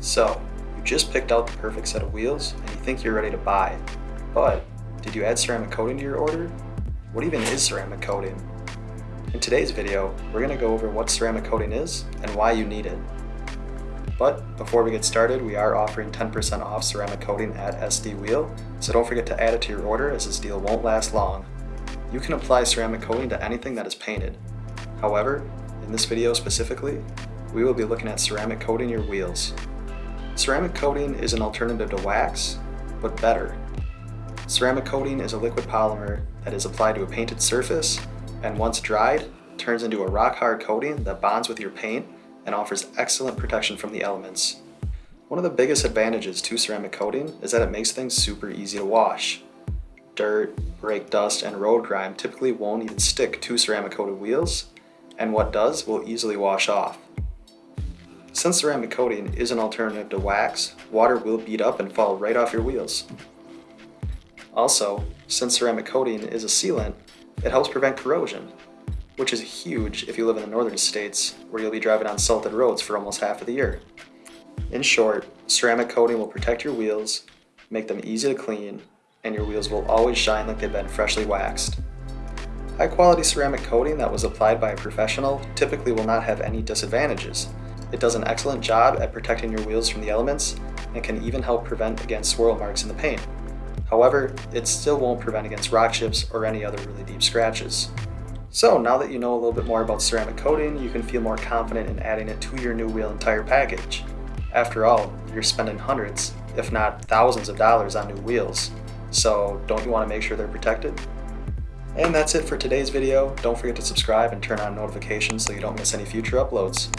So, you just picked out the perfect set of wheels and you think you're ready to buy. But, did you add ceramic coating to your order? What even is ceramic coating? In today's video, we're going to go over what ceramic coating is and why you need it. But before we get started, we are offering 10% off ceramic coating at SD Wheel, so don't forget to add it to your order as this deal won't last long. You can apply ceramic coating to anything that is painted. However, in this video specifically, we will be looking at ceramic coating your wheels. Ceramic coating is an alternative to wax, but better. Ceramic coating is a liquid polymer that is applied to a painted surface and once dried, turns into a rock hard coating that bonds with your paint and offers excellent protection from the elements. One of the biggest advantages to ceramic coating is that it makes things super easy to wash. Dirt, brake dust, and road grime typically won't even stick to ceramic coated wheels, and what does will easily wash off. Since ceramic coating is an alternative to wax, water will bead up and fall right off your wheels. Also, since ceramic coating is a sealant, it helps prevent corrosion, which is huge if you live in the northern states where you'll be driving on salted roads for almost half of the year. In short, ceramic coating will protect your wheels, make them easy to clean, and your wheels will always shine like they've been freshly waxed. High quality ceramic coating that was applied by a professional typically will not have any disadvantages. It does an excellent job at protecting your wheels from the elements and can even help prevent against swirl marks in the paint. However, it still won't prevent against rock chips or any other really deep scratches. So now that you know a little bit more about ceramic coating, you can feel more confident in adding it to your new wheel and tire package. After all, you're spending hundreds, if not thousands of dollars on new wheels. So don't you want to make sure they're protected? And that's it for today's video. Don't forget to subscribe and turn on notifications so you don't miss any future uploads.